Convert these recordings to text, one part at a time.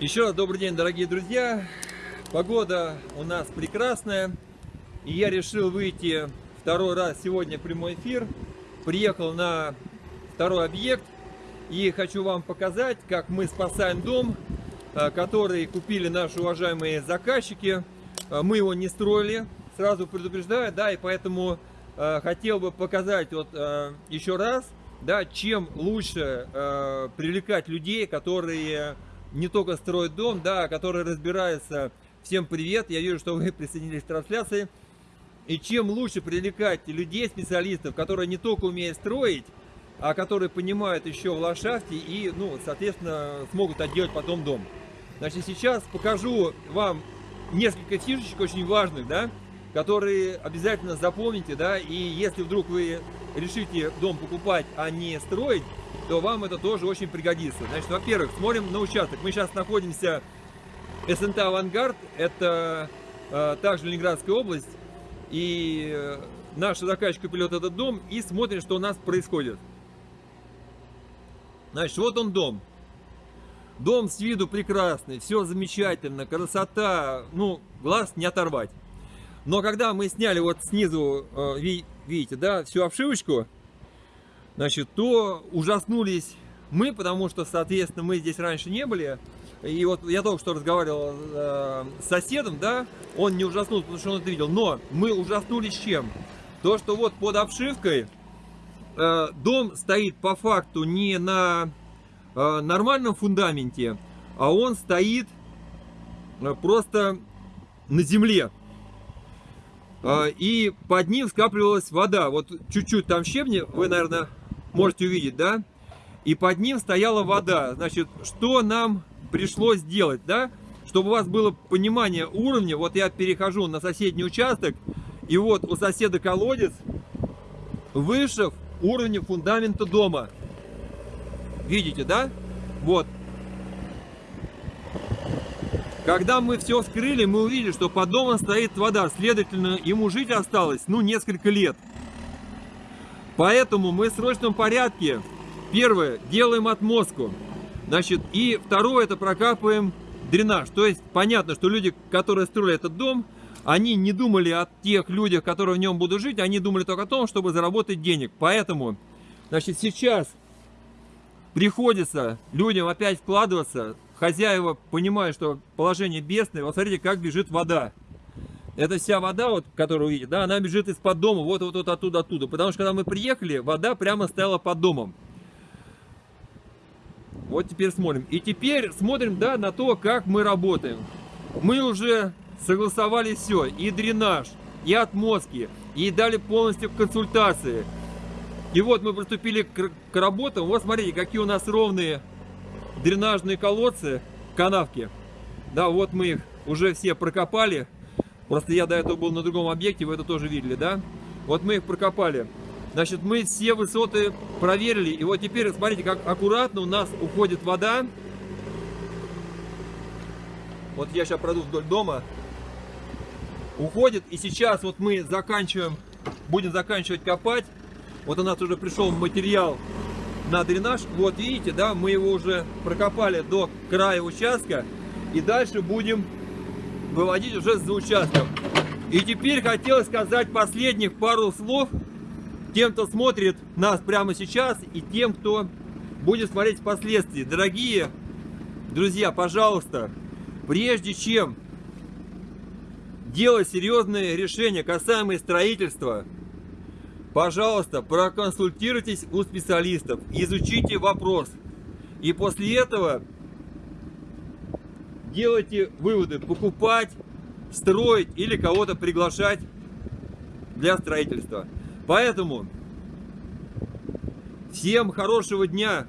Еще раз добрый день, дорогие друзья. Погода у нас прекрасная. И я решил выйти второй раз сегодня в прямой эфир. Приехал на второй объект. И хочу вам показать, как мы спасаем дом, э, который купили наши уважаемые заказчики. Э, мы его не строили, сразу предупреждаю, да, и поэтому э, хотел бы показать вот еще раз, да, чем лучше привлекать людей, которые не только строят дом, да, который разбирается. Всем привет, я вижу, что вы присоединились к трансляции. И чем лучше привлекать людей, специалистов, которые не только умеют строить, а которые понимают еще в ландшафте и, ну, соответственно, смогут отделать потом дом. Значит, сейчас покажу вам несколько фишечек очень важных, да, которые обязательно запомните, да, и если вдруг вы решите дом покупать, а не строить, то вам это тоже очень пригодится. Значит, во-первых, смотрим на участок. Мы сейчас находимся СНТ «Авангард», это э, также Ленинградская область, и э, наш заказчик купил этот дом, и смотрим, что у нас происходит. Значит, вот он дом. Дом с виду прекрасный, все замечательно, красота, ну, глаз не оторвать. Но когда мы сняли вот снизу, э, видите, да, всю обшивочку, значит, то ужаснулись мы, потому что, соответственно, мы здесь раньше не были. И вот я только что разговаривал э, с соседом, да, он не ужаснулся, потому что он это видел. Но мы ужаснулись чем? То, что вот под обшивкой э, дом стоит по факту не на э, нормальном фундаменте, а он стоит э, просто на земле. Э, и под ним скапливалась вода. Вот чуть-чуть там щебни, вы, наверное, можете увидеть, да? И под ним стояла вода. Значит, что нам пришлось сделать, да? Чтобы у вас было понимание уровня, вот я перехожу на соседний участок, и вот у соседа колодец выше уровня фундамента дома. Видите, да? Вот. Когда мы все вскрыли, мы увидели, что под домом стоит вода. Следовательно, ему жить осталось, ну, несколько лет. Поэтому мы в срочном порядке, первое, делаем отмостку. Значит, и второе, это прокапываем дренаж. То есть, понятно, что люди, которые строили этот дом, они не думали о тех людях, которые в нем будут жить, они думали только о том, чтобы заработать денег. Поэтому, значит, сейчас приходится людям опять вкладываться. Хозяева понимают, что положение бедственное. Вот смотрите, как бежит вода. Это вся вода, вот, которую вы видите, да, она бежит из-под дома, вот, вот, вот оттуда, оттуда. Потому что когда мы приехали, вода прямо стояла под домом. Вот теперь смотрим. И теперь смотрим, да, на то, как мы работаем. Мы уже согласовали все, и дренаж, и отмостки, и дали полностью консультации. И вот мы приступили к, к работам. Вот смотрите, какие у нас ровные дренажные колодцы, канавки. Да, вот мы их уже все прокопали. Просто я до этого был на другом объекте, вы это тоже видели, да? Вот мы их прокопали. Значит, мы все высоты проверили. И вот теперь, смотрите, как аккуратно у нас уходит вода. Вот я сейчас пройду вдоль дома. Уходит. И сейчас вот мы заканчиваем, будем заканчивать копать. Вот у нас уже пришел материал на дренаж. Вот видите, да, мы его уже прокопали до края участка. И дальше будем выводить уже за участком. И теперь хотел сказать последних пару слов тем, кто смотрит нас прямо сейчас и тем, кто будет смотреть впоследствии. Дорогие друзья, пожалуйста, прежде чем делать серьезные решения, касаемые строительства, пожалуйста, проконсультируйтесь у специалистов, изучите вопрос. И после этого делайте выводы, покупать, строить или кого-то приглашать для строительства. Поэтому всем хорошего дня.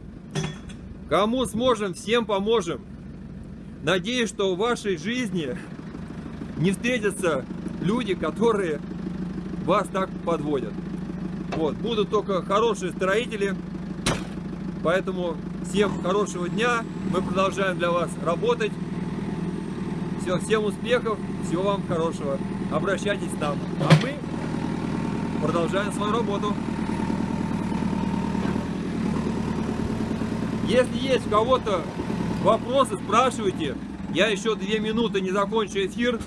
Кому сможем, всем поможем. Надеюсь, что в вашей жизни не встретятся люди, которые вас так подводят. Вот, будут только хорошие строители. Поэтому всем хорошего дня. Мы продолжаем для вас работать. Все, всем успехов, всего вам хорошего. Обращайтесь к нам. А мы продолжаем свою работу. Если есть у кого-то вопросы спрашивайте. Я еще две минуты не закончу эфир.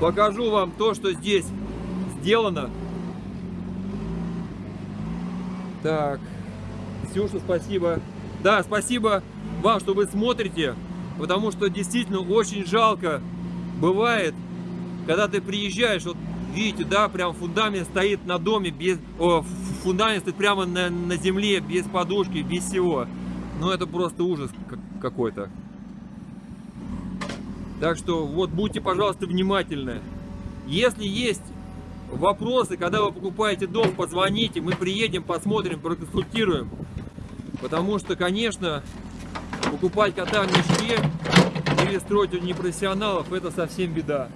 Покажу вам то, что здесь сделано. Так, Ксюша, спасибо. Да, спасибо вам, что вы смотрите, потому что действительно очень жалко бывает, когда ты приезжаешь, вот видите, да, прям фундамент стоит на доме, без, о, фундамент стоит прямо на, на земле, без подушки, без всего. Ну, это просто ужас какой-то. Так что вот будьте, пожалуйста, внимательны. Если есть вопросы, когда вы покупаете дом, позвоните, мы приедем, посмотрим, проконсультируем. Потому что, конечно, покупать кота в мешке или строить у непрофессионалов, это совсем беда.